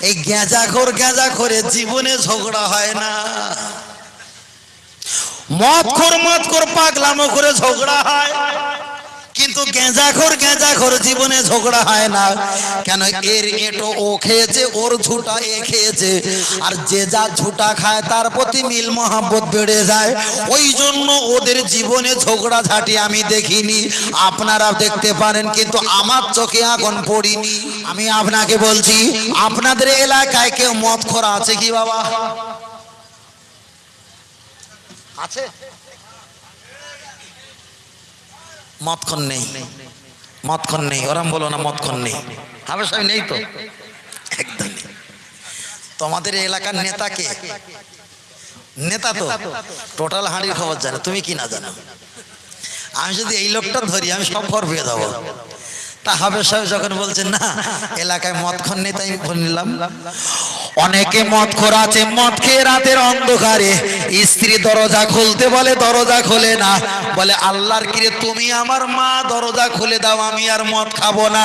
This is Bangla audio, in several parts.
এই গেঁজা খোর গেঁজা করে জীবনে ঝগড়া হয় না। মদ খোর মদ খোর পাগলামো করে ঝগড়া হয়। কিন্তু গেঁজা খোর গেঁজা খোর জীবনে ঝগড়া হয় না। কেন এর এটো ও খেয়েছে, ওর ঝুটা এ খেয়েছে। আর যে যা ঝুটা খায়, তার প্রতি মিল মহাব্বত বেড়ে যায়। ওই জন্য ওদের জীবনে ঝগড়া ঝাঁটি আমি দেখিনি। আপনারা দেখতে পারেন, কিন্তু আমার চোখে এখন পড়িনি। আমি আপনাকে বলছি, আপনাদের এলাকায় কেউ মদ খোরা আছে কি বাবা? আছে। মদক্ষণ নেই। মদক্ষণ নেই। ওরাম বলো না মদক্ষণ নেই। আমার সাহেব নেই তো? একদম তোমাদের এলাকার নেতাকে নেতা তো। টোটাল হাঁড়ির খবর জানে। তুমি কি না জানো? আমি যদি এই লোকটা ধরি, আমি সব ফর পেয়ে যাব। তা হবে সাহেব যখন বলছেন না, এলাকায় মদ খন নেই, তাই বললাম অনেকে মদ খোর আছে, মদ খেয়ে রাতের অন্ধকারে স্ত্রী দরজা খুলতে বলে, দরজা খোলে না। বলে, আল্লাহর কিরে, তুমি আমার মা, দরজা খুলে দাও, আমি আর মদ খাব না।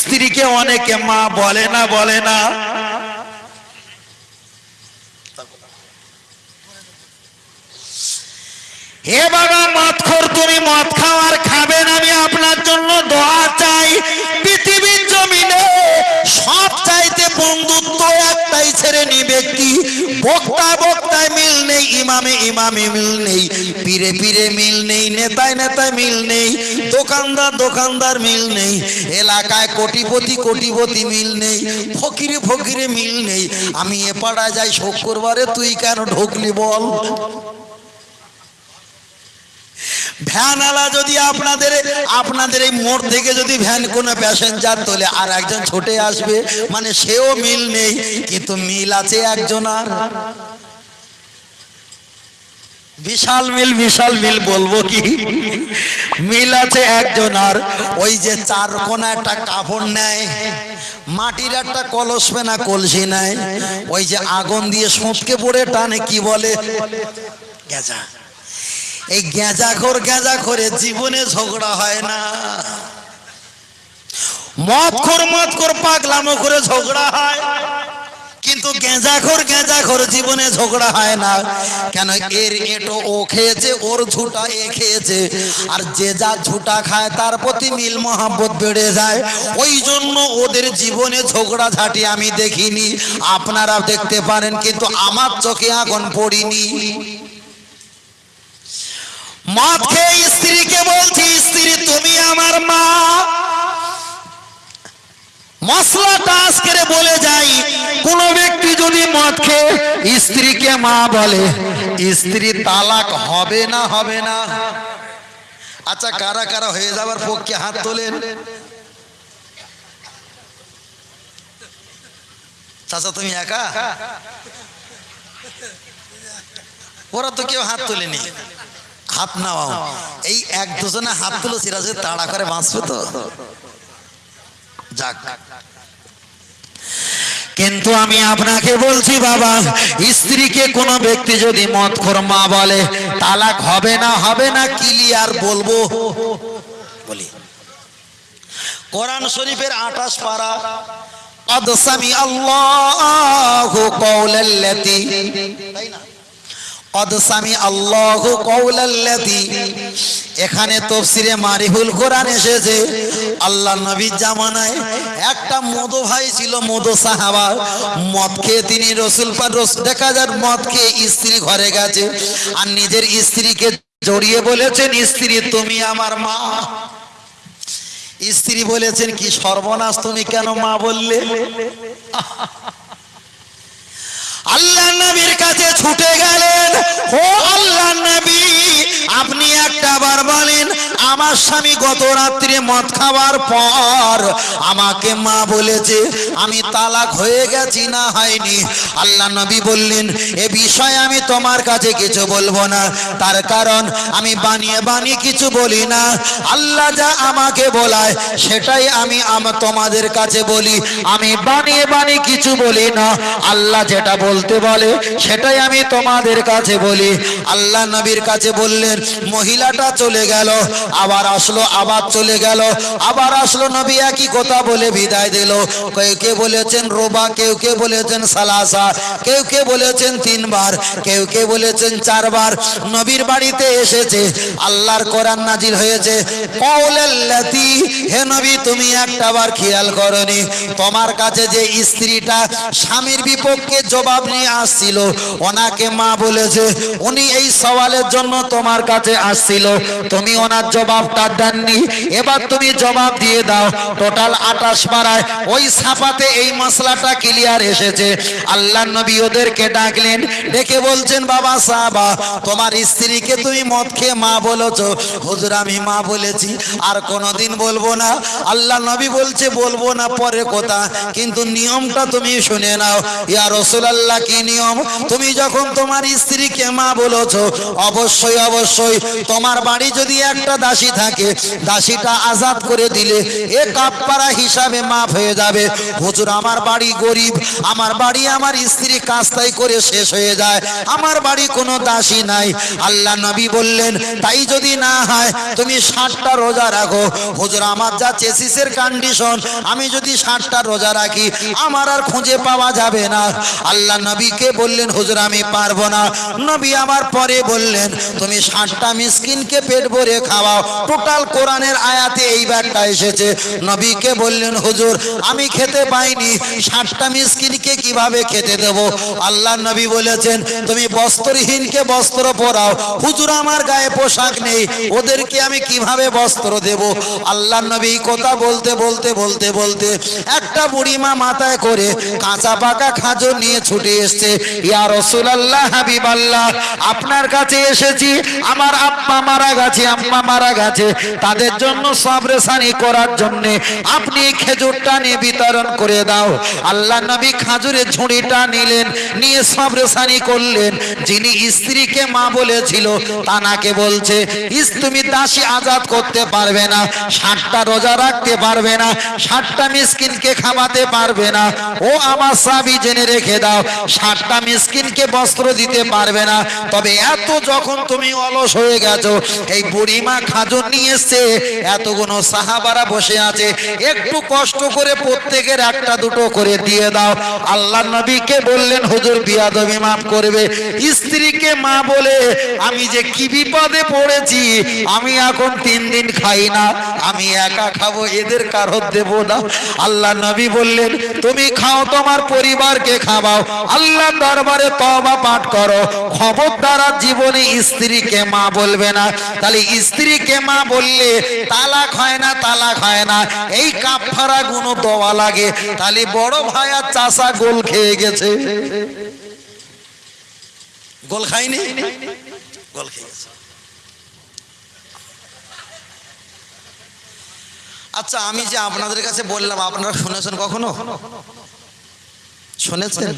স্ত্রীকে অনেকে মা বলে না বলে না। হে বাবা, মদ খোর তুমি মদ খাওয়ার খাবেন আমি আপনার জন্য বক্তা বক্তায় মিল নেই, ইমামে ইমামে মিল নেই, পীরে পীরে মিল নেই, নেতায় নেতায় মিল নেই, দোকানদার দোকানদার মিল নেই, এলাকায় কোটিপতি কোটিপতি মিল নেই, ফকিরে ফকিরে মিল নেই। আমি এ পাড়া যাই শোক করবারে তুই কেন ঢুকলি বল? ভ্যানওয়ালা যদি আপনাদের আপনাদের এই মোড় থেকে যদি ভ্যান কোনো প্যাসেঞ্জার তোলে আর একজন ছোটে আসবে মানে সেও মিল নেই কিন্তু মিল আছে একজন আর বিশাল মিল বিশাল মিল বলব কি মিল আছে একজন আর ওই যে চার কোনা একটা কাপড় নেয় মাটির একটা কলস পেনা কলসি নেয় ওই যে আগুন দিয়ে সুঁতকে পড়ে টানে কি বলে গেজা এই গেঁজা খোর গেঁজা করে জীবনে ঝগড়া হয় না। মদ খোর মদ খোর পাগলামো করে ঝগড়া হয়। কিন্তু গেঁজা খোর গেঁজা খোর জীবনে ঝগড়া হয় না। কেন এর এটো ও খেয়েছে, ওর ঝুটা এ খেয়েছে। আর যে যা ঝুটা খায়, তার প্রতি মিল মহাব্বত বেড়ে যায়। ওই জন্য ওদের জীবনে ঝগড়া ঝাঁটি আমি দেখিনি। আপনারা দেখতে পারেন, কিন্তু আমার চোখে এখন পড়িনি। মদ খেয়ে স্ত্রীকে বলছি, স্ত্রী, তুমি আমার মা। মশলাটা আজকে বলে যাই, কোন ব্যক্তি যদি মদ খেয়ে স্ত্রীকে মা বলে, স্ত্রী তালাক হবে না হবে না। আচ্ছা কারা কারা হয়ে যাবার পক্ষে হাত তোলেন? চাচা, তুমি একা? ওরা তো কেউ হাত তোলেনি। হাত নাও এই এক দুজনে হাত তুলো সিরাজে তাড়া করে বাঁচবে তো যাক কিন্তু আমি আপনাকে বলছি বাবা স্ত্রীকে কোন ব্যক্তি যদি মত মা বলে তালাক হবে না হবে না ক্লিয়ার বলবো বলি কোরআন শরীফের আঠাশ পারা قد سمع الله قول التي আল্লাহ কৌলাল্লাতি এখানে তফসিরে মারিহুল কোরআন এসেছে। আল্লাহ নবীর জামানায় একটা মদ ভাই ছিল, মদ সাহাবা। মদ খেয়ে তিনি রসুল পার দেখা যার মদ খেয়ে স্ত্রী ঘরে গেছে। আর নিজের স্ত্রীকে জড়িয়ে বলেছেন, স্ত্রী, তুমি আমার মা। স্ত্রী বলেছেন, কি সর্বনাশ তুমি কেন মা বললে? আল্লাহ নবীর কাছে ছুটে গেলেন। ও আল্লাহ নবী আপনি একটা বার বলেন আমার স্বামী গত রাত্রে মদ খাওয়ার পর আমাকে মা বলেছে, আমি তালাক হয়ে গেছি না হয়নি? আল্লাহ নবী বললেন, এ বিষয়ে আমি তোমার কাছে কিছু বলব না। তার কারণ আমি বানিয়ে বানিয়ে কিছু বলি না। আল্লাহ যা আমাকে বলায়, সেটাই আমি তোমাদের কাছে বলি। আমি বানিয়ে বানিয়ে কিছু বলি না। আল্লাহ যেটা বলতে বলে, সেটাই আমি তোমাদের কাছে বলি। আল্লাহ নবীর কাছে বললেন, মহিলাটা চলে গেল। আবার আসলো, আবার চলে গেল। আবার আসলো, নবী একই কথা বলে বিদায় দিল। কেউ কে বলেছেন রোবা, কেউ, কে বলেছেন সালাসা, কেউ, কে বলেছেন তিনবার, কেউ, কে বলেছেন চারবার। নবীর বাড়িতে এসেছে, আল্লাহর কোরআন নাজিল হয়েছে। হে নবী, তুমি একটা বার খেয়াল করনি। তোমার কাছে যে স্ত্রীটা স্বামীর বিপক্ষে জবাব নিয়ে আসছিল, ওনাকে মা বলেছে, উনি এই সওয়ালের জন্য তোমার কাছে আসছিল। তুমি ওনার জবাবটা দেননি। এবার তুমি জবাব দিয়ে দাও। টোটাল আটাশ পাড়ায় ওই সাপাতে এই মশলাটা ক্লিয়ার এসেছে। আল্লাহ নবী ওদেরকে ডাকলেন, ডেকে বলছেন, বাবা সাহাবা, তোমার স্ত্রীকে তুমি মদ খেয়ে মা বলেছ? হুজুর, আমি মা বলেছি, আর কোনোদিন বলব না। আল্লাহ নবী বলছে, বলব না, পরে কথা। কিন্তু নিয়মটা তুমি শুনে নাও। ইয়া রসুলাল্লাহ, কি নিয়ম? তুমি যখন তোমার স্ত্রীকে মা বলেছ, অবশ্যই অবশ্যই তোমার বাড়ি যদি একটা দাসী থাকে, দাসীটা আজাদ করে দিলে এ কাপড়া হিসাবে মাফ হয়ে যাবে। হুজুর, আমার বাড়ি গরিব, আমার বাড়ি আমার স্ত্রী কাস্তাই করে শেষ হয়ে যায়, আমার বাড়ি কোনো দাসী নাই। আল্লাহ নবী বললেন, তাই যদি না হয়, তুমি ষাটটা রোজা রাখো। হুজুর, আমার যা চেসিসের কন্ডিশন আমি যদি ষাটটা রোজা রাখি, আমার আর খুঁজে পাওয়া যাবে না। আল্লাহ নবীকে বললেন, হুজুর, আমি পারব না। নবী আমার পরে বললেন, তুমি ষাটটা মিসকিনকে পেট ভরে খাওয়াও টোটাল কোরআনের আয়াতে এই ব্যাগটা এসেছে। নবীকে বললেন, হুজুর, আমি খেতে পাইনি। ষাটটা মিসকিনকে কীভাবে খেতে দেব? আল্লাহ নবী বলেছেন, তুমি বস্ত্রহীনকে বস্ত্র পরাও। হুজুর, আমার গায়ে পোশাক নেই। ওদেরকে আমি কীভাবে বস্ত্র দেব? আল্লাহ নবী কথা বলতে বলতে বলতে বলতে একটা বুড়িমা মাথায় করে কাঁচা পাকা খাজর নিয়ে ছুটে এসছে। ইয়া রসুলাল্লাহ হাবিব আল্লাহ আপনার কাছে এসেছি। আমার আব্বা মারা গেছে, আম্মা মারা গেছে তাদের জন্য সবরেসানি করার জন্য। আপনি খেজুরটা নিয়ে বিতরণ করে দাও। আল্লাহ নবী খাজুরের ঝুড়িটা নিলেন, নিয়ে সবরেসানি করলেন। যিনি স্ত্রীকে মা বলেছিল তানাকে বলছে তুমি দাসী আজাদ করতে পারবে না, ষাটটা রোজা রাখতে পারবে না, ষাটটা মিসকিনকে খাওয়াতে পারবে না। ও আমার সাবি, জেনে রেখে দাও, ষাটটা মিসকিনকে বস্ত্র দিতে পারবে না। তবে এত যখন তুমি অলস হয়ে গেছো, এই বুড়িমা খাজুর নিয়ে এসছে এতগুলো সাহাবারা বসে আছে, একটু কষ্ট করে প্রত্যেকের একটা দুটো করে দিয়ে দাও। আল্লাহ নবীকে বললেন, হুজুর, বিয়াদবি মাফ করবে। স্ত্রীকে মা বলে, আমি যে কি বিপদে পড়েছি, আমি এখন তিন দিন খাই না, আমি একা খাব, এদের কারোর দেব না। আল্লাহ নবী বললেন, তুমি খাও, তোমার পরিবারকে খাওয়াও। আল্লাহ দরবারে তবা পাঠ করো। খবরদার জীবনে স্ত্রীকে মা বলবে না। তাহলে স্ত্রীকে মা বললে, তালাক হয় না, তালাক হয় না। এই কাফারা গুণ দেওয়া লাগে। তাহলে বড় ভাই আর চাষা গোল খেয়ে গেছে। গোল খাইনি গোল খেয়ে গেছে। আচ্ছা আমি যে আপনাদের কাছে বললাম, আপনারা শুনেছেন কখনো? শুনেছেন?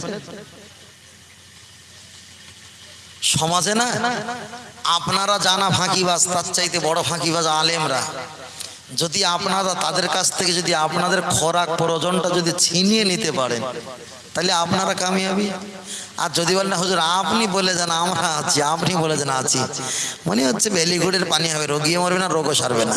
সমাজে না? আপনারা জানা ফাঁকিবাজ, তার চাইতে বড় ফাঁকিবাজ আলেমরা। যদি আপনারা তাদের কাছ থেকে যদি আপনাদের খোরাক প্রয়োজনটা যদি ছিনিয়ে নিতে পারেন, তাহলে আপনারা কামিয়াবি। আর যদি বলেন না হুজুর, আপনি বলে যান, আমরা আছি, আপনি বলে যান, আছি। মনে হচ্ছে বেলিগুড়ের পানি হবে রোগিয়ে মরবে না, রোগও সারবে না।